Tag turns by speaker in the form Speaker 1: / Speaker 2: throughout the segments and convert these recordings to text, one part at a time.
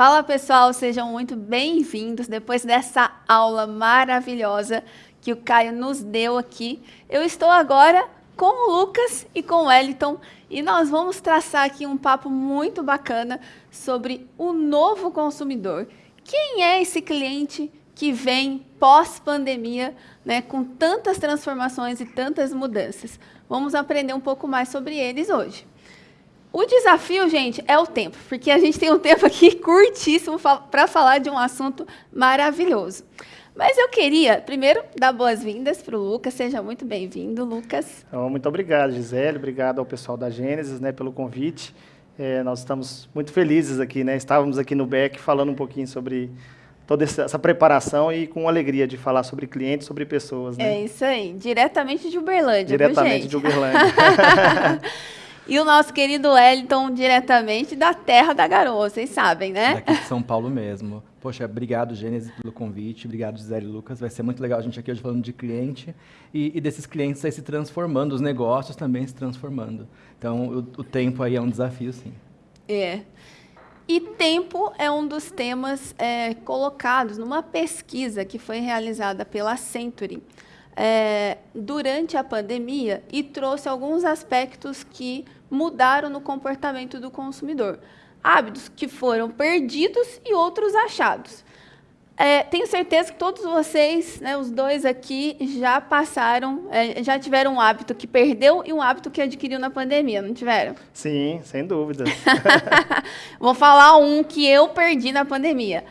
Speaker 1: Fala pessoal, sejam muito bem-vindos depois dessa aula maravilhosa que o Caio nos deu aqui. Eu estou agora com o Lucas e com o Wellington e nós vamos traçar aqui um papo muito bacana sobre o novo consumidor. Quem é esse cliente que vem pós-pandemia, né, com tantas transformações e tantas mudanças? Vamos aprender um pouco mais sobre eles hoje. O desafio, gente, é o tempo, porque a gente tem um tempo aqui curtíssimo para falar de um assunto maravilhoso. Mas eu queria, primeiro, dar boas-vindas para o Lucas. Seja muito bem-vindo, Lucas.
Speaker 2: Então, muito obrigado, Gisele. Obrigado ao pessoal da Gênesis né, pelo convite. É, nós estamos muito felizes aqui, né? Estávamos aqui no BEC falando um pouquinho sobre toda essa preparação e com alegria de falar sobre clientes, sobre pessoas. Né?
Speaker 1: É isso aí, diretamente de Uberlândia.
Speaker 2: Diretamente
Speaker 1: de
Speaker 2: Uberlândia.
Speaker 1: E o nosso querido Wellington, diretamente da terra da garoa, vocês sabem, né?
Speaker 3: Daqui de São Paulo mesmo. Poxa, obrigado, Gênesis, pelo convite. Obrigado, Gisele e Lucas. Vai ser muito legal a gente aqui hoje falando de cliente e, e desses clientes aí se transformando, os negócios também se transformando. Então, o, o tempo aí é um desafio, sim.
Speaker 1: É. E tempo é um dos temas é, colocados numa pesquisa que foi realizada pela Century é, durante a pandemia e trouxe alguns aspectos que mudaram no comportamento do consumidor. Hábitos que foram perdidos e outros achados. É, tenho certeza que todos vocês, né, os dois aqui, já passaram, é, já tiveram um hábito que perdeu e um hábito que adquiriu na pandemia, não tiveram?
Speaker 2: Sim, sem dúvida.
Speaker 1: Vou falar um que eu perdi na pandemia.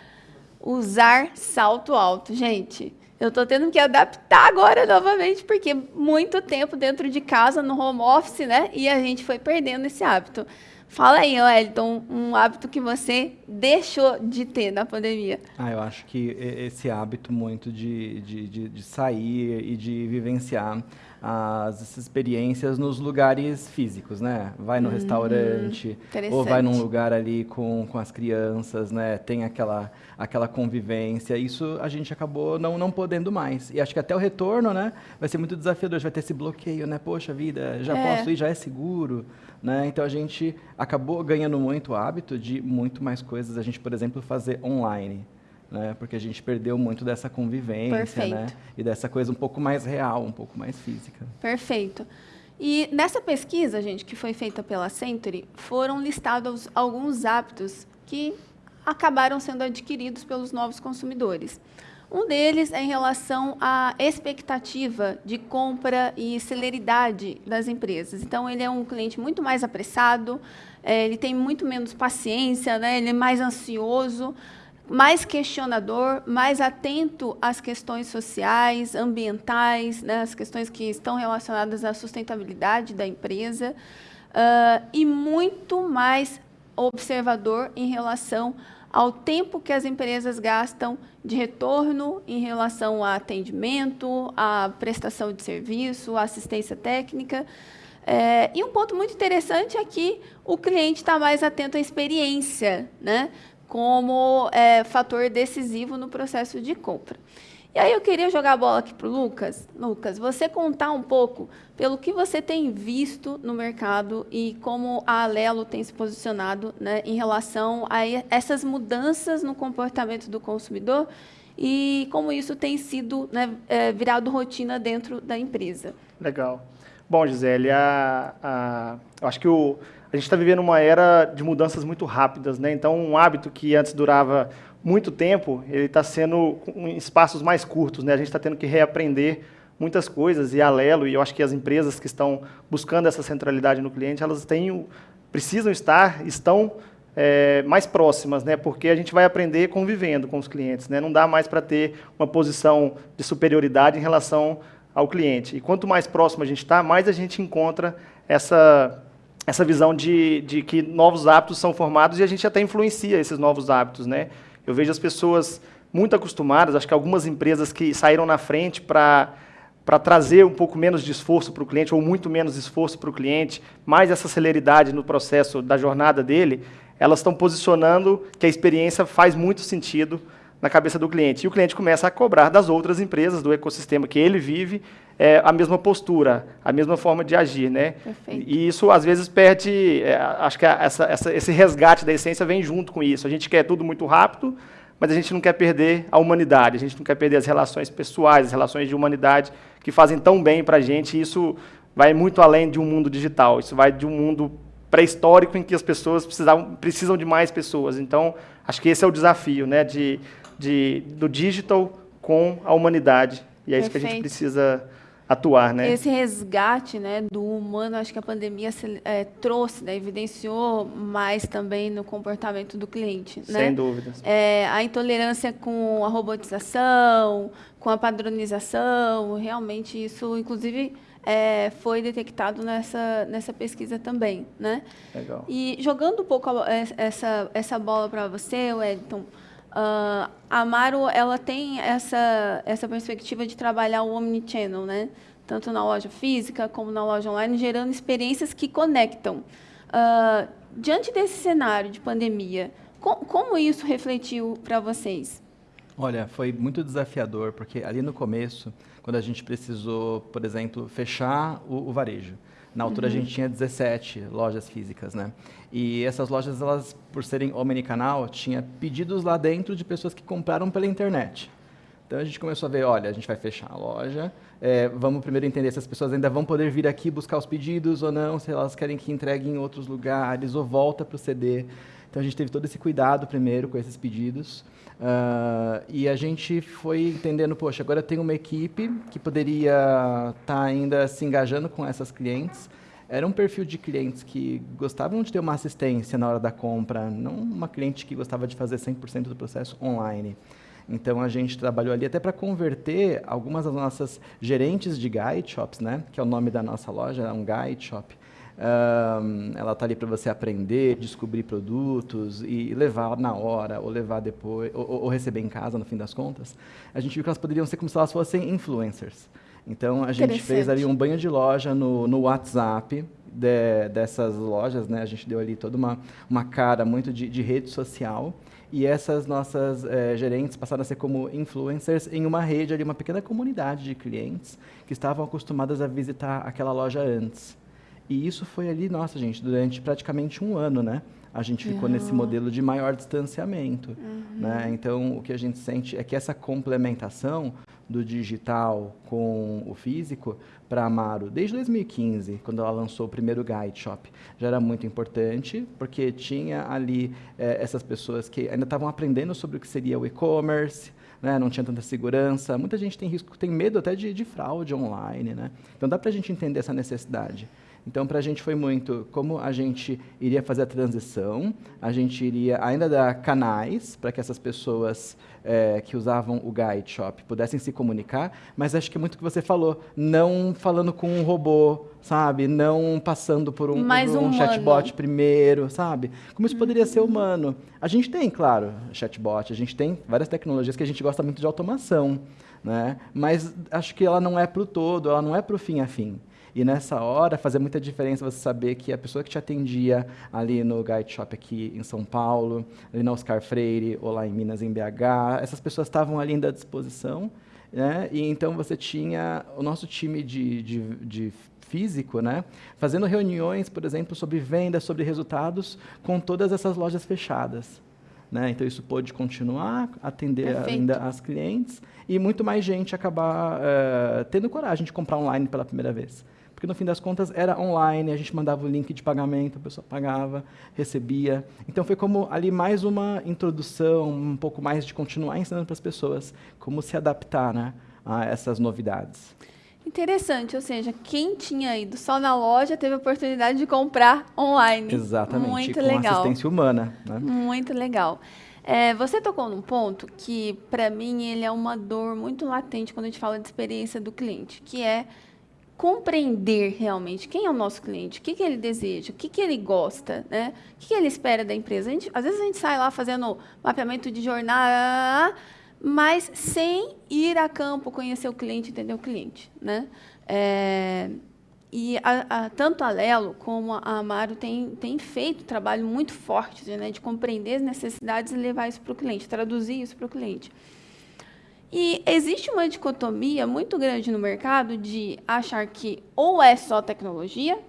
Speaker 1: Usar salto alto, gente. Eu estou tendo que adaptar agora novamente, porque muito tempo dentro de casa, no home office, né? E a gente foi perdendo esse hábito. Fala aí, Wellington, um hábito que você deixou de ter na pandemia.
Speaker 3: Ah, eu acho que esse hábito muito de, de, de, de sair e de vivenciar as experiências nos lugares físicos, né? Vai no uhum, restaurante, ou vai num lugar ali com, com as crianças, né? Tem aquela, aquela convivência. Isso a gente acabou não, não podendo mais. E acho que até o retorno, né? Vai ser muito desafiador, vai ter esse bloqueio, né? Poxa vida, já é. posso ir, já é seguro, né? Então a gente acabou ganhando muito o hábito de muito mais coisas a gente, por exemplo, fazer online né? Porque a gente perdeu muito dessa convivência, né? E dessa coisa um pouco mais real, um pouco mais física.
Speaker 1: Perfeito. E nessa pesquisa, gente, que foi feita pela Century, foram listados alguns hábitos que acabaram sendo adquiridos pelos novos consumidores. Um deles é em relação à expectativa de compra e celeridade das empresas. Então, ele é um cliente muito mais apressado, é, ele tem muito menos paciência, né? ele é mais ansioso, mais questionador, mais atento às questões sociais, ambientais, né, as questões que estão relacionadas à sustentabilidade da empresa, uh, e muito mais observador em relação ao tempo que as empresas gastam de retorno em relação a atendimento, a prestação de serviço, a assistência técnica. É, e um ponto muito interessante é que o cliente está mais atento à experiência, né? Como é, fator decisivo no processo de compra. E aí eu queria jogar a bola aqui para o Lucas. Lucas, você contar um pouco pelo que você tem visto no mercado e como a Alelo tem se posicionado né, em relação a essas mudanças no comportamento do consumidor e como isso tem sido né, é, virado rotina dentro da empresa.
Speaker 2: Legal. Bom, Gisele, a, a, eu acho que o, a gente está vivendo uma era de mudanças muito rápidas, né? Então, um hábito que antes durava muito tempo, ele está sendo em espaços mais curtos, né? A gente está tendo que reaprender muitas coisas e a Lelo, e eu acho que as empresas que estão buscando essa centralidade no cliente, elas têm, precisam estar, estão é, mais próximas, né? Porque a gente vai aprender convivendo com os clientes, né? Não dá mais para ter uma posição de superioridade em relação ao cliente. E quanto mais próximo a gente está, mais a gente encontra essa essa visão de, de que novos hábitos são formados e a gente até influencia esses novos hábitos. Né? Eu vejo as pessoas muito acostumadas, acho que algumas empresas que saíram na frente para para trazer um pouco menos de esforço para o cliente, ou muito menos esforço para o cliente, mais essa celeridade no processo da jornada dele, elas estão posicionando que a experiência faz muito sentido na cabeça do cliente. E o cliente começa a cobrar das outras empresas, do ecossistema que ele vive, é, a mesma postura, a mesma forma de agir. Né?
Speaker 1: Perfeito.
Speaker 2: E isso, às vezes, perde... É, acho que essa, essa, esse resgate da essência vem junto com isso. A gente quer tudo muito rápido, mas a gente não quer perder a humanidade, a gente não quer perder as relações pessoais, as relações de humanidade que fazem tão bem para a gente. E isso vai muito além de um mundo digital, isso vai de um mundo pré-histórico em que as pessoas precisavam, precisam de mais pessoas. Então, acho que esse é o desafio, né, de, de, do digital com a humanidade. E é Perfeito. isso que a gente precisa atuar, né?
Speaker 1: Esse resgate, né, do humano, acho que a pandemia é, trouxe, né, evidenciou mais também no comportamento do cliente,
Speaker 2: né? Sem dúvidas.
Speaker 1: É, a intolerância com a robotização, com a padronização, realmente isso, inclusive é, foi detectado nessa, nessa pesquisa também. Né?
Speaker 2: Legal.
Speaker 1: E jogando um pouco é, essa, essa bola para você, Wellington, uh, a Amaro ela tem essa, essa perspectiva de trabalhar o omnichannel, né? tanto na loja física como na loja online, gerando experiências que conectam. Uh, diante desse cenário de pandemia, com, como isso refletiu para vocês?
Speaker 3: Olha, foi muito desafiador, porque ali no começo quando a gente precisou, por exemplo, fechar o, o varejo. Na altura uhum. a gente tinha 17 lojas físicas, né? E essas lojas, elas, por serem omnicanal, tinha pedidos lá dentro de pessoas que compraram pela internet. Então a gente começou a ver, olha, a gente vai fechar a loja, é, vamos primeiro entender se as pessoas ainda vão poder vir aqui buscar os pedidos ou não, se elas querem que entregue em outros lugares ou volta para o CD. Então a gente teve todo esse cuidado primeiro com esses pedidos. Uh, e a gente foi entendendo, poxa, agora tem uma equipe que poderia estar tá ainda se engajando com essas clientes. Era um perfil de clientes que gostavam de ter uma assistência na hora da compra, não uma cliente que gostava de fazer 100% do processo online. Então a gente trabalhou ali até para converter algumas das nossas gerentes de guide shops, né, que é o nome da nossa loja, é um guide shop, um, ela está ali para você aprender, descobrir produtos e levar na hora, ou levar depois, ou, ou, receber em casa, no fim das contas. A gente viu que elas poderiam ser como se elas fossem influencers. Então, a gente fez ali um banho de loja no, no WhatsApp de, dessas lojas, né? A gente deu ali toda uma, uma cara muito de, de rede social. E essas nossas é, gerentes passaram a ser como influencers em uma rede ali, uma pequena comunidade de clientes que estavam acostumadas a visitar aquela loja antes. E isso foi ali, nossa, gente, durante praticamente um ano, né? A gente ficou uhum. nesse modelo de maior distanciamento. Uhum. Né? Então, o que a gente sente é que essa complementação do digital com o físico para a Amaro, desde 2015, quando ela lançou o primeiro Guide Shop, já era muito importante, porque tinha ali eh, essas pessoas que ainda estavam aprendendo sobre o que seria o e-commerce, né, não tinha tanta segurança. Muita gente tem risco, tem medo até de, de fraude online. Né? Então, dá para a gente entender essa necessidade. Então, para a gente foi muito como a gente iria fazer a transição, a gente iria ainda dar canais para que essas pessoas é, que usavam o Guide Shop pudessem se comunicar, mas acho que é muito o que você falou, não falando com um robô, sabe? Não passando por um, por um chatbot primeiro, sabe? Como isso poderia ser humano. A gente tem, claro, chatbot, a gente tem várias tecnologias que a gente gosta muito de automação, né? mas acho que ela não é para o todo, ela não é para o fim a fim. E nessa hora fazia muita diferença você saber que a pessoa que te atendia ali no Guide Shop aqui em São Paulo, ali na Oscar Freire ou lá em Minas, em BH, essas pessoas estavam ali à disposição. Né? E então você tinha o nosso time de, de, de físico, né? fazendo reuniões, por exemplo, sobre vendas, sobre resultados, com todas essas lojas fechadas. Né? Então, isso pôde continuar, atender Perfeito. ainda as clientes e muito mais gente acabar uh, tendo coragem de comprar online pela primeira vez porque no fim das contas era online, a gente mandava o link de pagamento, a pessoa pagava, recebia. Então foi como ali mais uma introdução, um pouco mais de continuar ensinando para as pessoas como se adaptar né, a essas novidades.
Speaker 1: Interessante, ou seja, quem tinha ido só na loja teve a oportunidade de comprar online.
Speaker 3: Exatamente,
Speaker 1: Muito
Speaker 3: com
Speaker 1: legal.
Speaker 3: assistência humana. Né?
Speaker 1: Muito legal. É, você tocou num ponto que, para mim, ele é uma dor muito latente quando a gente fala de experiência do cliente, que é compreender realmente quem é o nosso cliente, o que, que ele deseja, o que, que ele gosta, né? o que, que ele espera da empresa. Gente, às vezes a gente sai lá fazendo mapeamento de jornada, mas sem ir a campo conhecer o cliente, entender o cliente. Né? É, e a, a, tanto a Lelo como a Amaro têm tem feito um trabalho muito forte né, de compreender as necessidades e levar isso para o cliente, traduzir isso para o cliente. E existe uma dicotomia muito grande no mercado de achar que ou é só tecnologia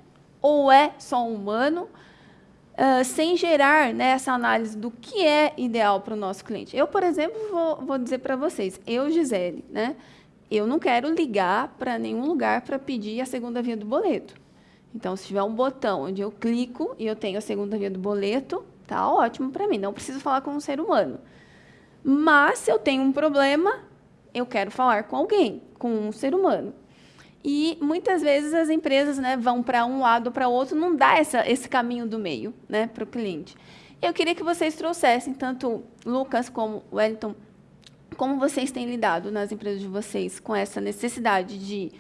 Speaker 1: ou é só humano, uh, sem gerar né, essa análise do que é ideal para o nosso cliente. Eu, por exemplo, vou, vou dizer para vocês, eu, Gisele, né, eu não quero ligar para nenhum lugar para pedir a segunda via do boleto. Então, se tiver um botão onde eu clico e eu tenho a segunda via do boleto, tá ótimo para mim. Não preciso falar com um ser humano. Mas, se eu tenho um problema, eu quero falar com alguém, com um ser humano. E muitas vezes as empresas né, vão para um lado para outro, não dá essa, esse caminho do meio né, para o cliente. Eu queria que vocês trouxessem, tanto Lucas como Wellington, como vocês têm lidado nas empresas de vocês com essa necessidade de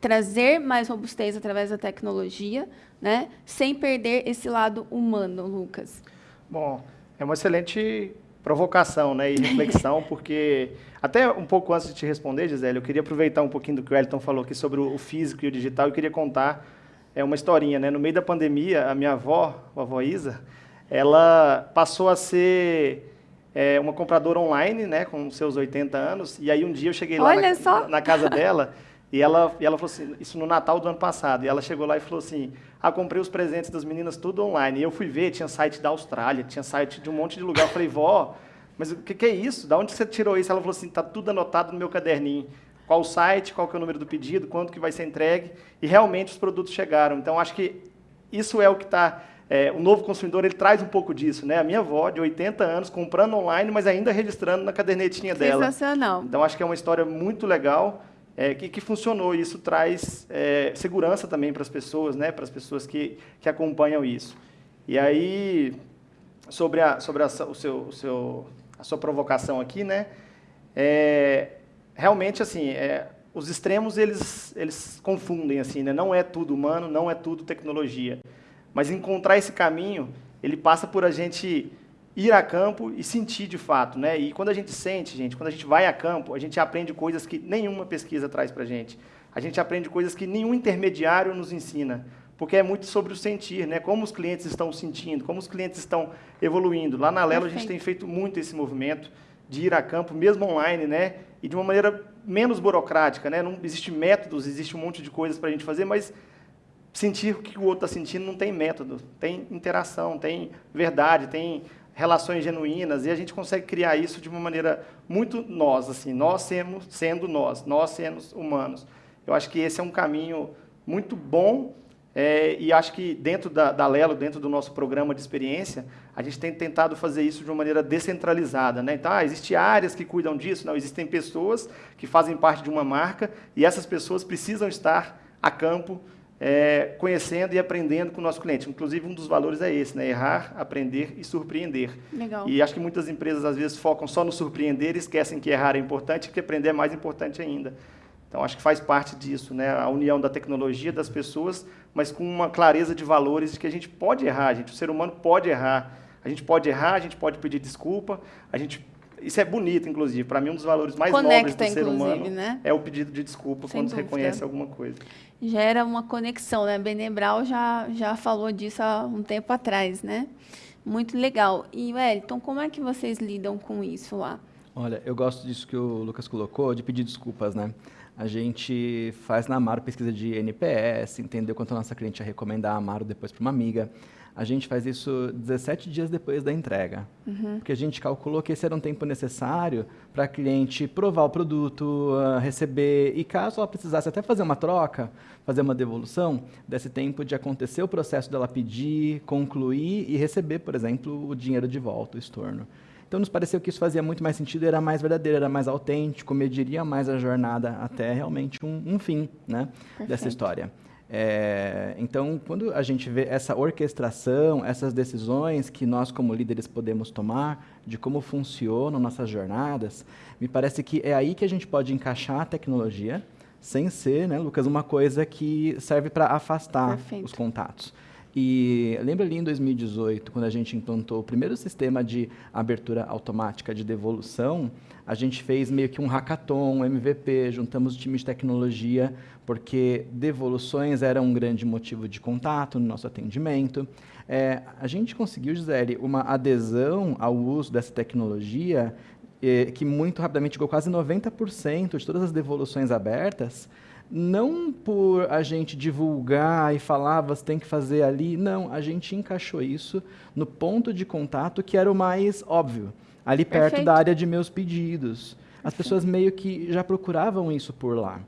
Speaker 1: trazer mais robustez através da tecnologia, né, sem perder esse lado humano, Lucas?
Speaker 2: Bom, é uma excelente provocação né, e reflexão, porque até um pouco antes de te responder, Gisele, eu queria aproveitar um pouquinho do que o Elton falou aqui sobre o físico e o digital, eu queria contar é, uma historinha. Né? No meio da pandemia, a minha avó, a avó Isa, ela passou a ser é, uma compradora online, né, com seus 80 anos, e aí um dia eu cheguei lá na, na, casa dela, e ela, e ela falou assim, isso no Natal do ano passado, e ela chegou lá e falou assim, ah, comprei os presentes das meninas tudo online, e eu fui ver, tinha site da Austrália, tinha site de um monte de lugar, eu falei, vó, mas o que, que, é isso? Da onde você tirou isso? Ela falou assim, tá tudo anotado no meu caderninho, qual o site, qual que é o número do pedido, quanto que vai ser entregue, e realmente os produtos chegaram, então acho que isso é o que está é, o novo consumidor ele traz um pouco disso, né? A minha avó, de 80 anos, comprando online, mas ainda registrando na cadernetinha dela.
Speaker 1: Sensacional.
Speaker 2: Então, acho que é uma história muito legal é, que, que, funcionou. Isso traz é, segurança também para as pessoas, né? Para as pessoas que, que acompanham isso. E aí, sobre a, sobre a, o seu, o seu, a sua provocação aqui, né? É, realmente, assim, é, os extremos, eles, eles confundem, assim, né? Não é tudo humano, não é tudo tecnologia. Mas encontrar esse caminho, ele passa por a gente ir a campo e sentir de fato, né? E quando a gente sente, gente, quando a gente vai a campo, a gente aprende coisas que nenhuma pesquisa traz para a gente. A gente aprende coisas que nenhum intermediário nos ensina, porque é muito sobre o sentir, né? Como os clientes estão sentindo, como os clientes estão evoluindo. Lá na Lelo a gente tem feito muito esse movimento de ir a campo, mesmo online, né? E de uma maneira menos burocrática, né? Não existe métodos, existe um monte de coisas para a gente fazer, mas sentir o que o outro está sentindo não tem método, tem interação, tem verdade, tem relações genuínas, e a gente consegue criar isso de uma maneira muito nós, assim, nós sendo, sendo nós, nós sendo humanos. Eu acho que esse é um caminho muito bom, é, e acho que dentro da, da Lelo, dentro do nosso programa de experiência, a gente tem tentado fazer isso de uma maneira descentralizada. Né? Então, ah, existem áreas que cuidam disso? Não, existem pessoas que fazem parte de uma marca, e essas pessoas precisam estar a campo é, conhecendo e aprendendo com o nosso cliente. Inclusive, um dos valores é esse, né? errar, aprender e surpreender.
Speaker 1: Legal.
Speaker 2: E acho que muitas empresas, às vezes, focam só no surpreender e esquecem que errar é importante e que aprender é mais importante ainda. Então, acho que faz parte disso, né? a união da tecnologia, das pessoas, mas com uma clareza de valores de que a gente pode errar, gente. o ser humano pode errar. A gente pode errar, a gente pode pedir desculpa, a gente isso é bonito, inclusive. Para mim, um dos valores mais Conecta, nobres do ser humano né? é o pedido de desculpa Sem quando dúvida. se reconhece alguma coisa.
Speaker 1: Gera uma conexão, né? Benebral já, já falou disso há um tempo atrás, né? Muito legal. E, Wellington, como é que vocês lidam com isso lá?
Speaker 3: Olha, eu gosto disso que o Lucas colocou, de pedir desculpas, né? A gente faz na Amaro pesquisa de NPS, entendeu quanto a nossa cliente ia recomendar a Amaro depois para uma amiga a gente faz isso 17 dias depois da entrega. Uhum. Porque a gente calculou que esse era um tempo necessário para a cliente provar o produto, uh, receber, e caso ela precisasse até fazer uma troca, fazer uma devolução, desse tempo de acontecer o processo dela pedir, concluir e receber, por exemplo, o dinheiro de volta, o estorno. Então, nos pareceu que isso fazia muito mais sentido, era mais verdadeiro, era mais autêntico, mediria mais a jornada até realmente um, um fim né, dessa história. É, então, quando a gente vê essa orquestração, essas decisões que nós, como líderes, podemos tomar de como funcionam nossas jornadas, me parece que é aí que a gente pode encaixar a tecnologia, sem ser, né, Lucas, uma coisa que serve para afastar Perfeito. os contatos. E lembra ali em 2018, quando a gente implantou o primeiro sistema de abertura automática de devolução, a gente fez meio que um hackathon, um MVP, juntamos o time de tecnologia, porque devoluções eram um grande motivo de contato no nosso atendimento. É, a gente conseguiu, Gisele, uma adesão ao uso dessa tecnologia é, que muito rapidamente chegou quase 90% de todas as devoluções abertas, não por a gente divulgar e falar, você tem que fazer ali, não, a gente encaixou isso no ponto de contato que era o mais óbvio, ali perto Perfeito. da área de meus pedidos. As pessoas meio que já procuravam isso por lá.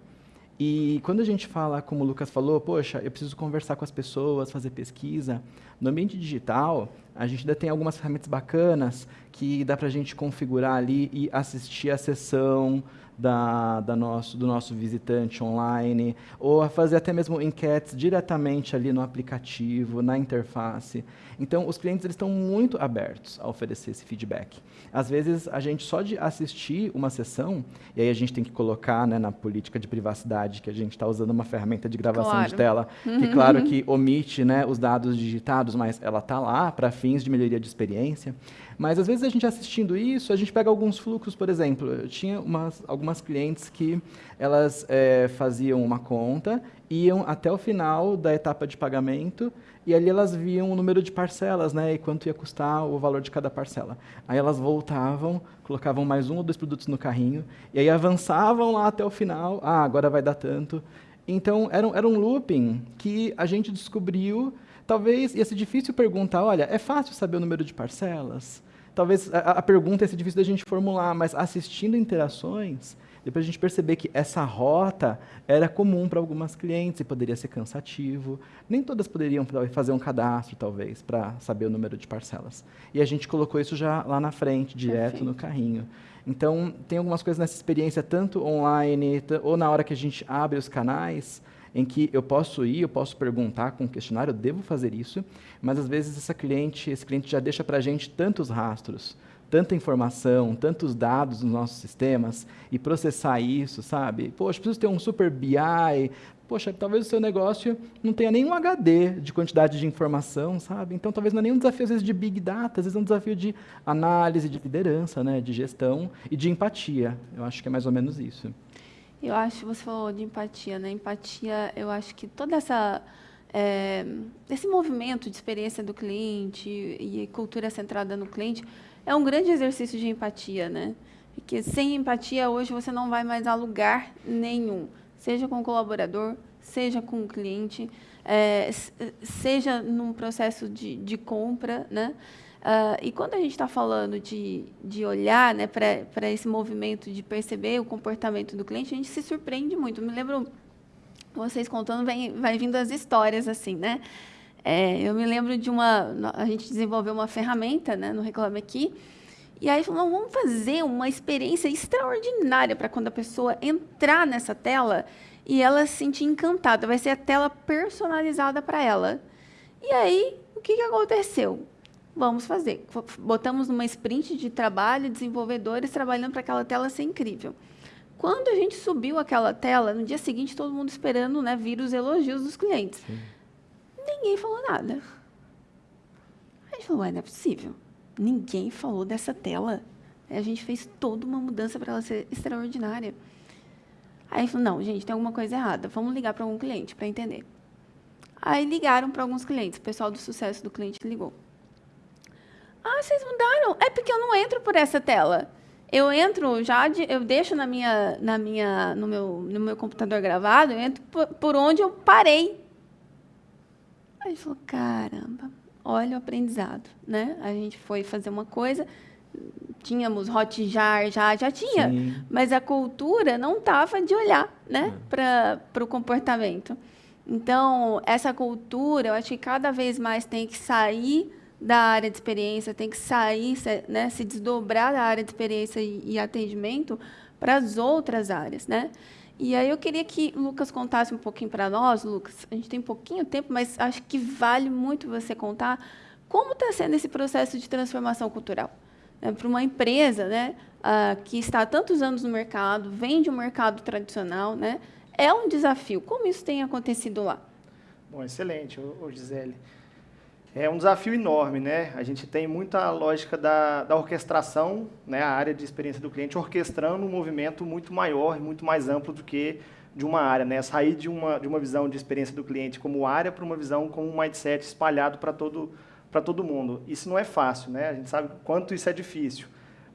Speaker 3: E quando a gente fala, como o Lucas falou, poxa, eu preciso conversar com as pessoas, fazer pesquisa, no ambiente digital, a gente ainda tem algumas ferramentas bacanas que dá para a gente configurar ali e assistir a sessão, da, da nosso, do nosso visitante online, ou a fazer até mesmo enquetes diretamente ali no aplicativo, na interface. Então, os clientes eles estão muito abertos a oferecer esse feedback. Às vezes, a gente só de assistir uma sessão, e aí a gente tem que colocar né, na política de privacidade que a gente está usando uma ferramenta de gravação claro. de tela, que claro que omite né, os dados digitados, mas ela está lá para fins de melhoria de experiência. Mas às vezes a gente assistindo isso, a gente pega alguns fluxos, por exemplo, eu tinha umas, algumas clientes que elas é, faziam uma conta, iam até o final da etapa de pagamento e ali elas viam o número de parcelas, né, e quanto ia custar o valor de cada parcela. Aí elas voltavam, colocavam mais um ou dois produtos no carrinho e aí avançavam lá até o final. Ah, agora vai dar tanto. Então era, era um looping que a gente descobriu. Talvez ia ser difícil perguntar, olha, é fácil saber o número de parcelas? talvez a, a pergunta seja difícil da gente formular, mas assistindo interações, depois a gente perceber que essa rota era comum para algumas clientes e poderia ser cansativo. Nem todas poderiam fazer um cadastro, talvez, para saber o número de parcelas. E a gente colocou isso já lá na frente, direto Perfeito. no carrinho. Então, tem algumas coisas nessa experiência, tanto online, ou na hora que a gente abre os canais, em que eu posso ir, eu posso perguntar com o questionário, eu devo fazer isso, mas às vezes essa cliente, esse cliente já deixa para a gente tantos rastros, tanta informação, tantos dados nos nossos sistemas e processar isso, sabe? Poxa, preciso ter um super BI. Poxa, talvez o seu negócio não tenha nenhum HD de quantidade de informação, sabe? Então, talvez não é nenhum desafio, às vezes, de Big Data, às vezes é um desafio de análise, de liderança, né? de gestão e de empatia. Eu acho que é mais ou menos isso.
Speaker 1: Eu acho, você falou de empatia, né? Empatia, eu acho que toda essa é, esse movimento de experiência do cliente e cultura centrada no cliente é um grande exercício de empatia, né? Porque sem empatia hoje você não vai mais a lugar nenhum, seja com o colaborador, seja com o cliente, é, seja num processo de, de compra, né? Uh, e quando a gente está falando de, de olhar né, para esse movimento de perceber o comportamento do cliente, a gente se surpreende muito. me lembro, vocês contando, vem, vai vindo as histórias assim, né? É, eu me lembro de uma, a gente desenvolveu uma ferramenta né, no Reclame Aqui, e aí falou, vamos fazer uma experiência extraordinária para quando a pessoa entrar nessa tela e ela se sentir encantada. Vai ser a tela personalizada para ela. E aí, o que, que aconteceu? Vamos fazer. Botamos numa sprint de trabalho, desenvolvedores trabalhando para aquela tela ser incrível. Quando a gente subiu aquela tela, no dia seguinte, todo mundo esperando né, vir os elogios dos clientes. Sim. Ninguém falou nada. A gente falou, não é possível. Ninguém falou dessa tela. A gente fez toda uma mudança para ela ser extraordinária. Aí falou, não, gente, tem alguma coisa errada. Vamos ligar para algum cliente para entender. Aí ligaram para alguns clientes. O pessoal do sucesso do cliente ligou. Ah, vocês mudaram? É porque eu não entro por essa tela. Eu entro já, de, eu deixo na minha, na minha, no, meu, no meu computador gravado, eu entro por, por onde eu parei. Aí ele falou, caramba, olha o aprendizado. Né? A gente foi fazer uma coisa, tínhamos Hotjar, já, já tinha, Sim. mas a cultura não estava de olhar né, é. para o comportamento. Então, essa cultura, eu acho que cada vez mais tem que sair da área de experiência, tem que sair, né, se desdobrar da área de experiência e, e atendimento para as outras áreas, né? E aí eu queria que o Lucas contasse um pouquinho para nós, Lucas. A gente tem pouquinho tempo, mas acho que vale muito você contar como está sendo esse processo de transformação cultural né, para uma empresa, né, uh, que está há tantos anos no mercado, vem de um mercado tradicional, né? É um desafio. Como isso tem acontecido lá?
Speaker 2: Bom, excelente, ô, Gisele. É um desafio enorme, né? A gente tem muita lógica da, da orquestração, né? a área de experiência do cliente, orquestrando um movimento muito maior e muito mais amplo do que de uma área, né? Sair de uma, de uma visão de experiência do cliente como área para uma visão como um mindset espalhado para todo, para todo mundo. Isso não é fácil, né? A gente sabe quanto isso é difícil.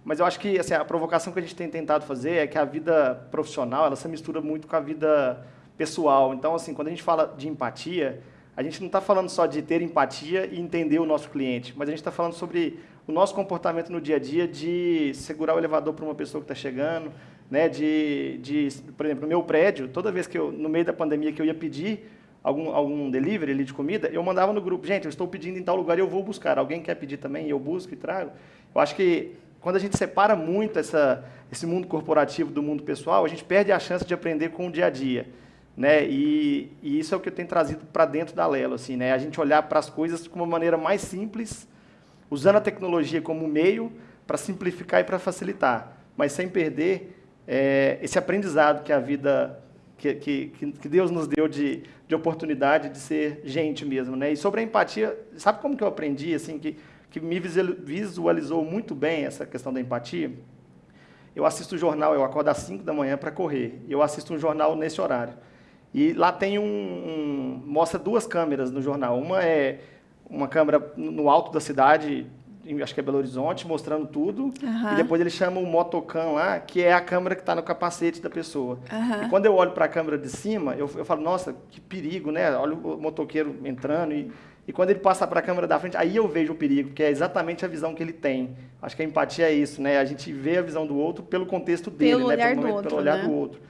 Speaker 2: Mas eu acho que assim, a provocação que a gente tem tentado fazer é que a vida profissional ela se mistura muito com a vida pessoal. Então, assim, quando a gente fala de empatia, a gente não está falando só de ter empatia e entender o nosso cliente, mas a gente está falando sobre o nosso comportamento no dia a dia de segurar o elevador para uma pessoa que está chegando, né? De, de, por exemplo, no meu prédio, toda vez que eu, no meio da pandemia, que eu ia pedir algum, algum delivery ali de comida, eu mandava no grupo, gente, eu estou pedindo em tal lugar e eu vou buscar. Alguém quer pedir também? Eu busco e trago. Eu acho que quando a gente separa muito essa, esse mundo corporativo do mundo pessoal, a gente perde a chance de aprender com o dia a dia né? E, e, isso é o que eu tenho trazido para dentro da Lelo, assim, né? A gente olhar para as coisas de uma maneira mais simples, usando a tecnologia como meio para simplificar e para facilitar, mas sem perder é, esse aprendizado que a vida, que, que, que Deus nos deu de, de oportunidade de ser gente mesmo, né? E sobre a empatia, sabe como que eu aprendi, assim, que, que me visualizou muito bem essa questão da empatia? Eu assisto o jornal, eu acordo às 5 da manhã para correr, eu assisto um jornal nesse horário. E lá tem um, um, mostra duas câmeras no jornal. Uma é uma câmera no alto da cidade, acho que é Belo Horizonte, mostrando tudo. Uhum. E depois ele chama o motocam lá, que é a câmera que está no capacete da pessoa. Uhum. E quando eu olho para a câmera de cima, eu, eu falo, nossa, que perigo, né? Olha o motoqueiro entrando e e quando ele passa para a câmera da frente, aí eu vejo o perigo, que é exatamente a visão que ele tem. Acho que a empatia é isso, né? A gente vê a visão do outro pelo contexto dele,
Speaker 1: pelo
Speaker 2: né?
Speaker 1: Olhar
Speaker 2: pelo,
Speaker 1: do outro,
Speaker 2: pelo olhar
Speaker 1: né?
Speaker 2: do outro.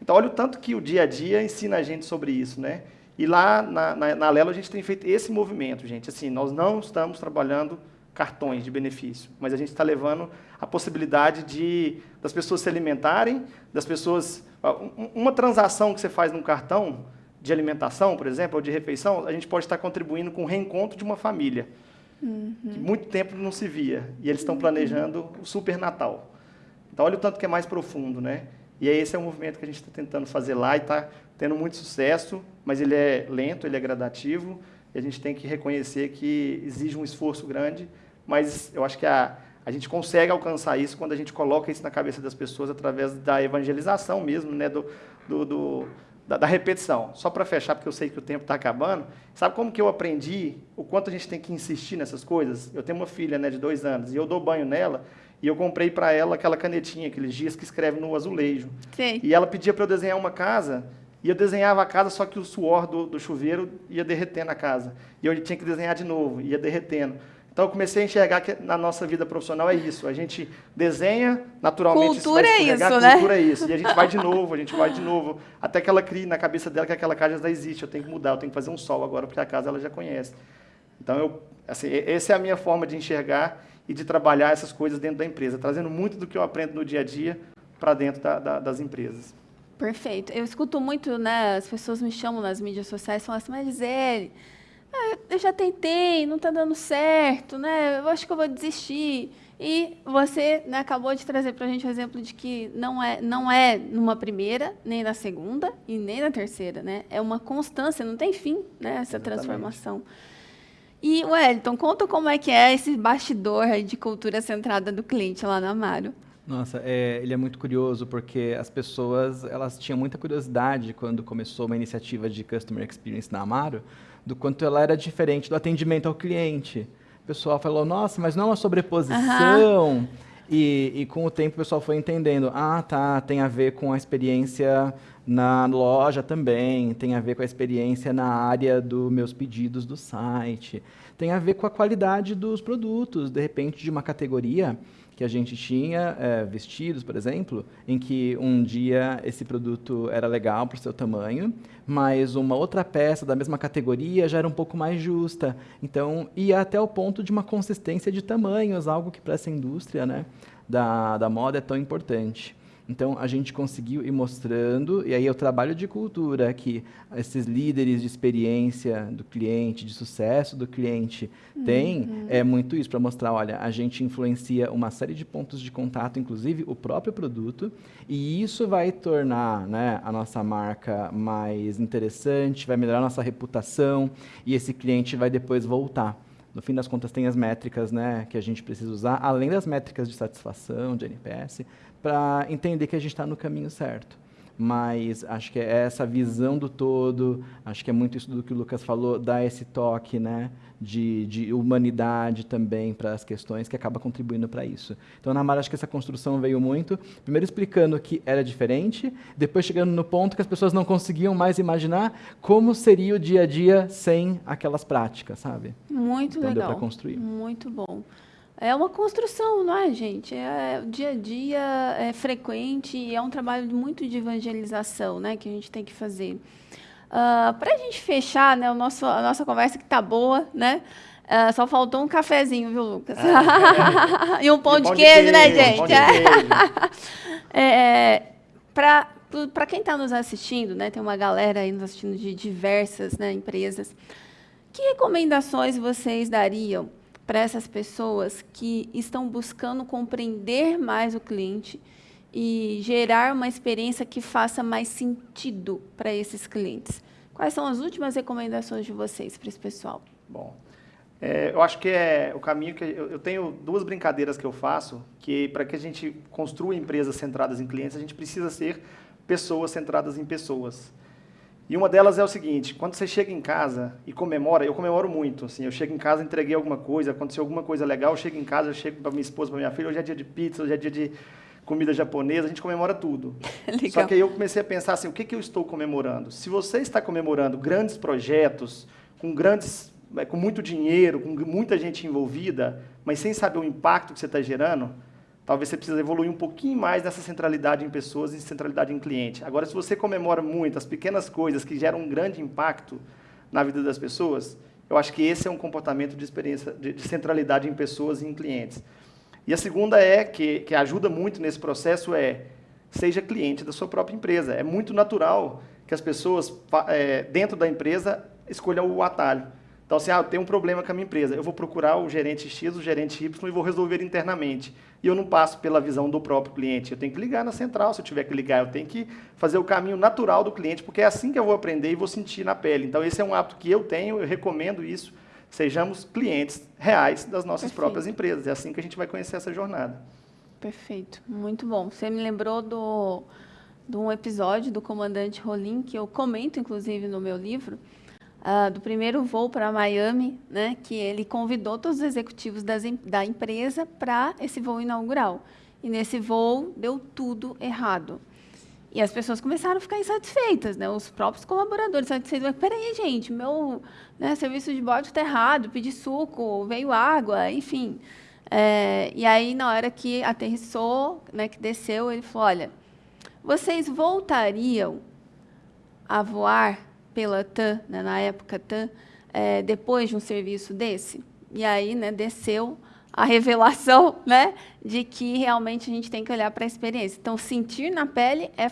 Speaker 2: Então, olha o tanto que o dia a dia ensina a gente sobre isso, né? E lá na, na, na Lelo a gente tem feito esse movimento, gente. Assim, nós não estamos trabalhando cartões de benefício, mas a gente está levando a possibilidade de das pessoas se alimentarem, das pessoas uma transação que você faz num cartão de alimentação, por exemplo, ou de refeição, a gente pode estar contribuindo com o reencontro de uma família uhum. que muito tempo não se via e eles estão planejando o super Natal. Então olha o tanto que é mais profundo, né? E esse é o movimento que a gente está tentando fazer lá e está tendo muito sucesso, mas ele é lento, ele é gradativo, e a gente tem que reconhecer que exige um esforço grande, mas eu acho que a, a gente consegue alcançar isso quando a gente coloca isso na cabeça das pessoas através da evangelização mesmo, né, do, do, do da, da, repetição. Só para fechar, porque eu sei que o tempo está acabando, sabe como que eu aprendi o quanto a gente tem que insistir nessas coisas? Eu tenho uma filha né, de dois anos, e eu dou banho nela, e eu comprei para ela aquela canetinha, aqueles dias que escreve no azulejo.
Speaker 1: Sim.
Speaker 2: E ela pedia para eu desenhar uma casa, e eu desenhava a casa, só que o suor do, do chuveiro ia derretendo a casa. E eu tinha que desenhar de novo, ia derretendo. Então eu comecei a enxergar que na nossa vida profissional é isso. A gente desenha, naturalmente
Speaker 1: cultura
Speaker 2: isso vai
Speaker 1: é isso,
Speaker 2: né? cultura é isso. E a gente vai de novo, a gente vai de novo, até que ela crie na cabeça dela que aquela casa já existe, eu tenho que mudar, eu tenho que fazer um sol agora, porque a casa ela já conhece. Então eu, assim, essa é a minha forma de enxergar e de trabalhar essas coisas dentro da empresa, trazendo muito do que eu aprendo no dia a dia para dentro da, da, das empresas.
Speaker 1: Perfeito. Eu escuto muito, né, as pessoas me chamam nas mídias sociais falam assim, mas Gisele, ah, eu já tentei, não está dando certo, né, eu acho que eu vou desistir. E você né, acabou de trazer para a gente o exemplo de que não é, não é numa primeira, nem na segunda e nem na terceira, né? É uma constância, não tem fim, né? Essa Exatamente. transformação. E, Wellington, conta como é que é esse bastidor de cultura centrada do cliente lá na Amaro.
Speaker 3: Nossa, é, ele é muito curioso porque as pessoas elas tinham muita curiosidade quando começou uma iniciativa de Customer Experience na Amaro, do quanto ela era diferente do atendimento ao cliente. O pessoal falou, nossa, mas não é uma sobreposição. Uhum. E, e, com o tempo o pessoal foi entendendo, ah, tá, tem a ver com a experiência na loja também, tem a ver com a experiência na área dos meus pedidos do site, tem a ver com a qualidade dos produtos, de repente de uma categoria que a gente tinha, é, vestidos, por exemplo, em que um dia esse produto era legal para o seu tamanho, mas uma outra peça da mesma categoria já era um pouco mais justa. Então, ia até o ponto de uma consistência de tamanhos, algo que para essa indústria né, da, da moda é tão importante. Então, a gente conseguiu ir mostrando, e aí é o trabalho de cultura que esses líderes de experiência do cliente, de sucesso do cliente, têm, uhum. é muito isso, para mostrar, olha, a gente influencia uma série de pontos de contato, inclusive o próprio produto, e isso vai tornar né, a nossa marca mais interessante, vai melhorar a nossa reputação, e esse cliente vai depois voltar. No fim das contas, tem as métricas né, que a gente precisa usar, além das métricas de satisfação, de NPS, para entender que a gente está no caminho certo mas acho que é essa visão do todo, acho que é muito isso do que o Lucas falou, dar esse toque né, de, de humanidade também para as questões que acaba contribuindo para isso. Então, na Mara, acho que essa construção veio muito, primeiro explicando que era diferente, depois chegando no ponto que as pessoas não conseguiam mais imaginar como seria o dia a dia sem aquelas práticas, sabe?
Speaker 1: Muito
Speaker 3: então,
Speaker 1: legal.
Speaker 3: Deu para construir.
Speaker 1: Muito bom. É uma construção, não é, gente? É, o dia a dia é frequente e é um trabalho muito de evangelização né, que a gente tem que fazer. Uh, ah, Para a gente fechar né, o nosso, a nossa conversa, que está boa, né? Uh, só faltou um cafezinho, viu, Lucas? Ah, e um pão, e de, queijo, queijo, né, gente? é, Para quem está nos assistindo, né, tem uma galera aí nos assistindo de diversas né, empresas, que recomendações vocês dariam para essas pessoas que estão buscando compreender mais o cliente e gerar uma experiência que faça mais sentido para esses clientes. Quais são as últimas recomendações de vocês para esse pessoal?
Speaker 2: Bom, é, eu acho que é o caminho que eu, eu tenho duas brincadeiras que eu faço que para que a gente construa empresas centradas em clientes a gente precisa ser pessoas centradas em pessoas. E uma delas é o seguinte, quando você chega em casa e comemora, eu comemoro muito, assim, eu chego em casa, entreguei alguma coisa, aconteceu alguma coisa legal, eu chego em casa, eu chego para minha esposa, para minha filha, hoje é dia de pizza, hoje é dia de comida japonesa, a gente comemora tudo. Só que aí eu comecei a pensar assim, o que, que eu estou comemorando? Se você está comemorando grandes projetos, com grandes, é, com muito dinheiro, com muita gente envolvida, mas sem saber o impacto que você está gerando, talvez você precise evoluir um pouquinho mais nessa centralidade em pessoas e centralidade em cliente. Agora, se você comemora muito as pequenas coisas que geram um grande impacto na vida das pessoas, eu acho que esse é um comportamento de experiência de, de centralidade em pessoas e em clientes. E a segunda é que, que ajuda muito nesse processo é seja cliente da sua própria empresa. É muito natural que as pessoas é, dentro da empresa escolham o atalho. Então, assim, ah, eu tenho um problema com a minha empresa, eu vou procurar o gerente X, o gerente Y e vou resolver internamente. E eu não passo pela visão do próprio cliente. Eu tenho que ligar na central, se eu tiver que ligar. Eu tenho que fazer o caminho natural do cliente, porque é assim que eu vou aprender e vou sentir na pele. Então, esse é um hábito que eu tenho, eu recomendo isso. Sejamos clientes reais das nossas Perfeito. próprias empresas. É assim que a gente vai conhecer essa jornada.
Speaker 1: Perfeito, muito bom. Você me lembrou do, de um episódio do Comandante Rolim, que eu comento, inclusive, no meu livro, uh, do primeiro voo para Miami, né, que ele convidou todos os executivos das, da empresa para esse voo inaugural. E nesse voo deu tudo errado. E as pessoas começaram a ficar insatisfeitas, né? Os próprios colaboradores insatisfeitos. Peraí, gente, meu né, serviço de bordo está errado, pedi suco, veio água, enfim. É, e aí, na hora que aterrissou, né, que desceu, ele falou, olha, vocês voltariam a voar pela TAM, né, na época TAM, é, depois de um serviço desse. E aí né, desceu a revelação né, de que realmente a gente tem que olhar para a experiência. Então, sentir na pele é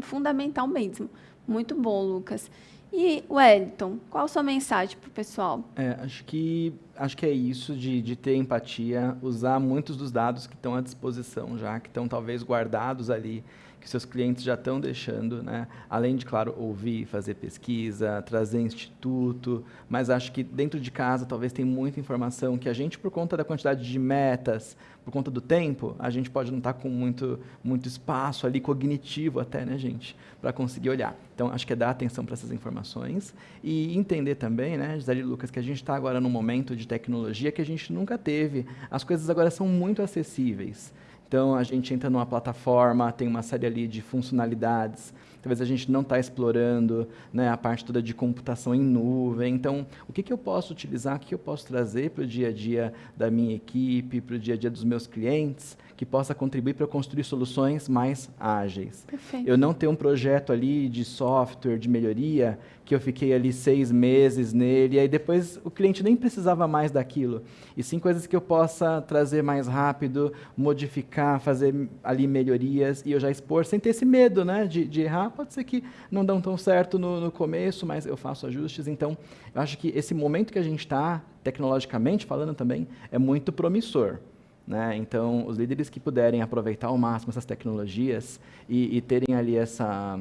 Speaker 1: fundamental mesmo. Muito bom, Lucas. E, Wellington, qual a sua mensagem para o pessoal?
Speaker 3: É, acho, que, acho que é isso de, de ter empatia, usar muitos dos dados que estão à disposição já, que estão talvez guardados ali que seus clientes já estão deixando, né? além de, claro, ouvir, fazer pesquisa, trazer instituto, mas acho que dentro de casa talvez tem muita informação que a gente, por conta da quantidade de metas, por conta do tempo, a gente pode não estar tá com muito, muito espaço ali, cognitivo até, né, gente, para conseguir olhar. Então, acho que é dar atenção para essas informações e entender também, né, Gisele Lucas, que a gente está agora num momento de tecnologia que a gente nunca teve. As coisas agora são muito acessíveis. Então, a gente entra numa plataforma, tem uma série ali de funcionalidades. Talvez a gente não está explorando né, a parte toda de computação em nuvem. Então, o que, que eu posso utilizar, o que eu posso trazer para o dia a dia da minha equipe, para o dia a dia dos meus clientes, que possa contribuir para construir soluções mais ágeis.
Speaker 1: Perfeito.
Speaker 3: Eu não ter um projeto ali de software, de melhoria, que eu fiquei ali seis meses nele, e aí depois o cliente nem precisava mais daquilo. E sim coisas que eu possa trazer mais rápido, modificar, fazer ali melhorias, e eu já expor sem ter esse medo né, de, de errar. Pode ser que não dão tão certo no, no começo, mas eu faço ajustes. Então, eu acho que esse momento que a gente está, tecnologicamente falando também, é muito promissor. Né? Então, os líderes que puderem aproveitar ao máximo essas tecnologias e, e terem ali essa...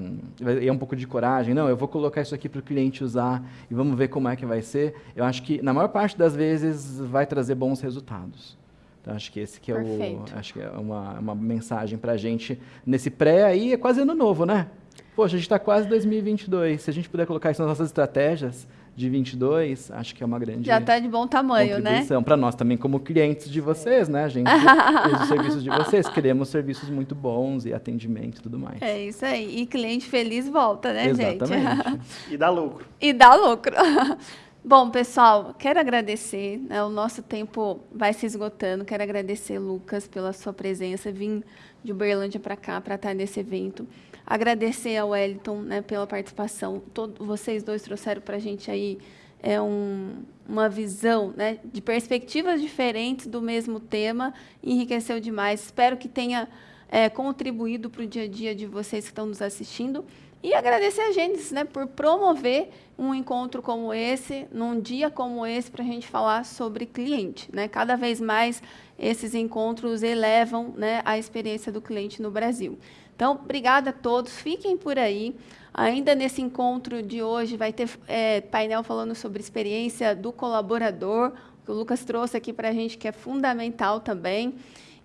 Speaker 3: é um pouco de coragem, não, eu vou colocar isso aqui para o cliente usar e vamos ver como é que vai ser, eu acho que, na maior parte das vezes, vai trazer bons resultados. Então, acho que esse que é
Speaker 1: Perfeito.
Speaker 3: o, acho que é uma, uma mensagem para a gente nesse pré aí, é quase ano novo, né? Poxa, a gente está quase 2022. Se a gente puder colocar isso nas nossas estratégias, de 22, acho que é uma grande
Speaker 1: Já está de bom tamanho, né?
Speaker 3: Para nós também, como clientes de vocês, né? A gente usa os serviços de vocês, queremos serviços muito bons e atendimento e tudo mais.
Speaker 1: É isso aí. E cliente feliz volta, né,
Speaker 3: Exatamente.
Speaker 1: gente?
Speaker 2: e dá lucro.
Speaker 1: E dá lucro. Bom, pessoal, quero agradecer. Né, o nosso tempo vai se esgotando. Quero agradecer, Lucas, pela sua presença. Vim de Uberlândia para cá para estar nesse evento. Agradecer ao Wellington né, pela participação. Todo, vocês dois trouxeram para a gente aí é um, uma visão né, de perspectivas diferentes do mesmo tema. Enriqueceu demais. Espero que tenha é, contribuído para o dia a dia de vocês que estão nos assistindo. E agradecer a Gênesis né, por promover um encontro como esse, num dia como esse, para a gente falar sobre cliente. Né? Cada vez mais esses encontros elevam né, a experiência do cliente no Brasil. Então, obrigada a todos. Fiquem por aí. Ainda nesse encontro de hoje vai ter é, painel falando sobre experiência do colaborador, que o Lucas trouxe aqui para a gente, que é fundamental também.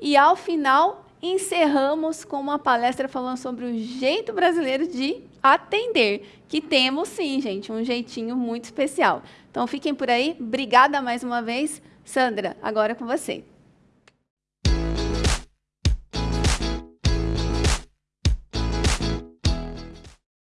Speaker 1: E, ao final, encerramos com uma palestra falando sobre o jeito brasileiro de atender, que temos sim, gente, um jeitinho muito especial. Então, fiquem por aí. Obrigada mais uma vez. Sandra, agora é com você.